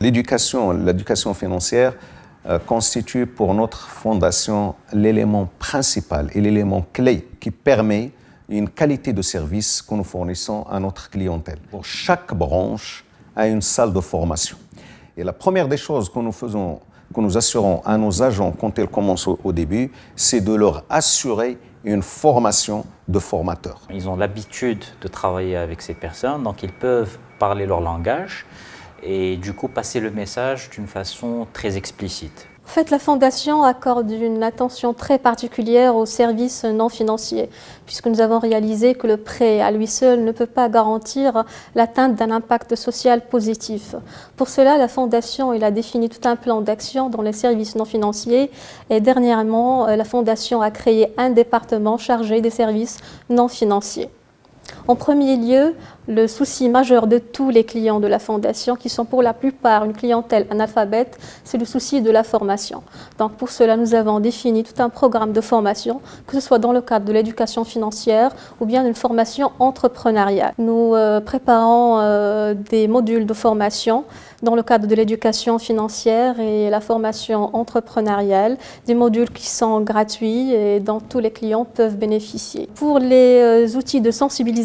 L'éducation, l'éducation financière euh, constitue pour notre fondation l'élément principal et l'élément clé qui permet une qualité de service que nous fournissons à notre clientèle. Pour chaque branche a une salle de formation. Et la première des choses que nous faisons, que nous assurons à nos agents quand ils commencent au début, c'est de leur assurer une formation de formateurs. Ils ont l'habitude de travailler avec ces personnes, donc ils peuvent parler leur langage et du coup passer le message d'une façon très explicite. En fait, la Fondation accorde une attention très particulière aux services non financiers, puisque nous avons réalisé que le prêt à lui seul ne peut pas garantir l'atteinte d'un impact social positif. Pour cela, la Fondation a défini tout un plan d'action dans les services non financiers et dernièrement, la Fondation a créé un département chargé des services non financiers. En premier lieu, le souci majeur de tous les clients de la Fondation, qui sont pour la plupart une clientèle analphabète, c'est le souci de la formation. Donc pour cela, nous avons défini tout un programme de formation, que ce soit dans le cadre de l'éducation financière ou bien d'une formation entrepreneuriale. Nous euh, préparons euh, des modules de formation dans le cadre de l'éducation financière et la formation entrepreneuriale, des modules qui sont gratuits et dont tous les clients peuvent bénéficier. Pour les euh, outils de sensibilisation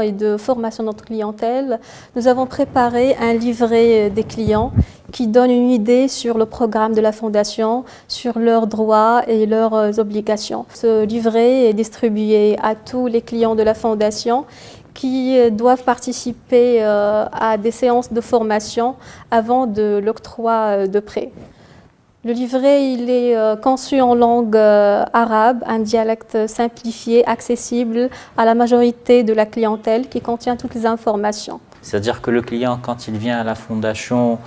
et de formation de notre clientèle, nous avons préparé un livret des clients qui donne une idée sur le programme de la Fondation, sur leurs droits et leurs euh, obligations. Ce livret est distribué à tous les clients de la Fondation qui euh, doivent participer euh, à des séances de formation avant de l'octroi euh, de prêt. Le livret il est conçu en langue arabe, un dialecte simplifié, accessible à la majorité de la clientèle qui contient toutes les informations. C'est-à-dire que le client, quand il vient à la fondation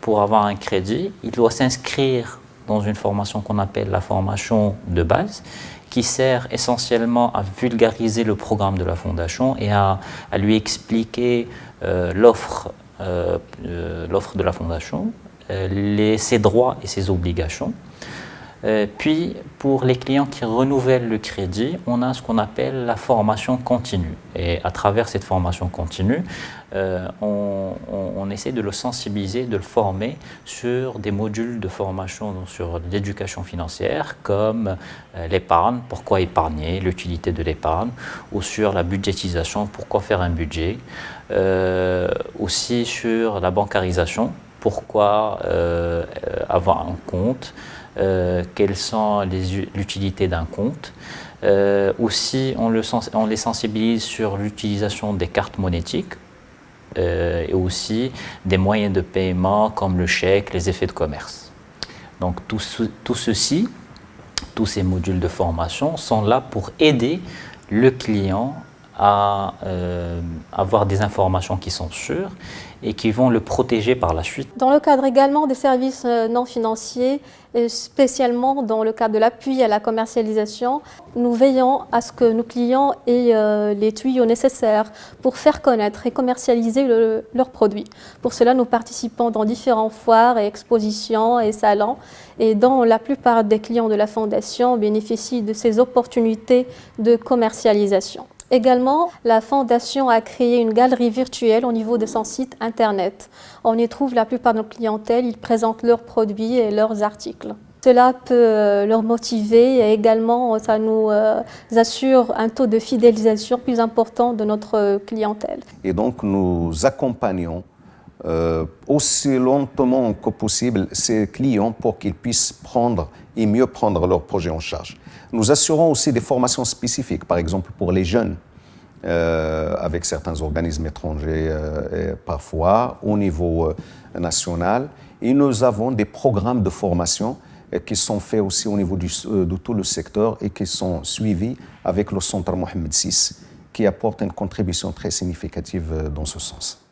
pour avoir un crédit, il doit s'inscrire dans une formation qu'on appelle la formation de base qui sert essentiellement à vulgariser le programme de la Fondation et à, lui expliquer euh, euh, euh, l'offre de la Fondation, ses droits et ses obligations. puis, pour les clients qui renouvellent le crédit, on a ce qu'on appelle la formation continue. Et à travers cette formation continue, euh, on, essaie de le sensibiliser, de le former sur des modules de formation sur l'éducation financière comme euh, l'épargne, pourquoi épargner, l'utilité de l'épargne, ou sur la budgétisation, pourquoi faire un budget, euh, aussi sur la bancarisation, pourquoi avoir un compte, quelles sont l'utilité d'un compte. aussi, on, le, on les sensibilise sur l'utilisation des cartes monétiques euh, et aussi des moyens de paiement comme le chèque, les effets de commerce. Donc tout ceci, tous ces modules de formation sont là pour aider le client à euh, avoir des informations qui sont sûres et qui vont le protéger par la suite. Dans le cadre également des services euh, non financiers, et spécialement dans le cadre de l'appui à la commercialisation, nous veillons à ce que nos clients aient euh, les tuyaux nécessaires pour faire connaître et commercialiser leurs produits. Pour cela, nous participons dans différents foires et expositions et salons et dont la plupart des clients de la Fondation bénéficient de ces opportunités de commercialisation. Également, la Fondation a créé une galerie virtuelle au niveau de son site internet. On y trouve la plupart de nos clientèles, ils présentent leurs produits et leurs articles. Cela peut euh, leur motiver et également ça nous euh, assure un taux de fidélisation plus important de notre clientèle. Et donc nous accompagnons euh, aussi lentement que possible ces clients pour qu'ils puissent prendre et mieux prendre leur projet en charge. Nous assurons aussi des formations spécifiques, par exemple pour les jeunes, euh, avec certains organismes étrangers euh, parfois au niveau national. Et nous avons des programmes de formation qui sont faits aussi au niveau de tout le secteur et qui sont suivis avec le Centre Mohamed VI, qui apporte une contribution très significative dans ce sens.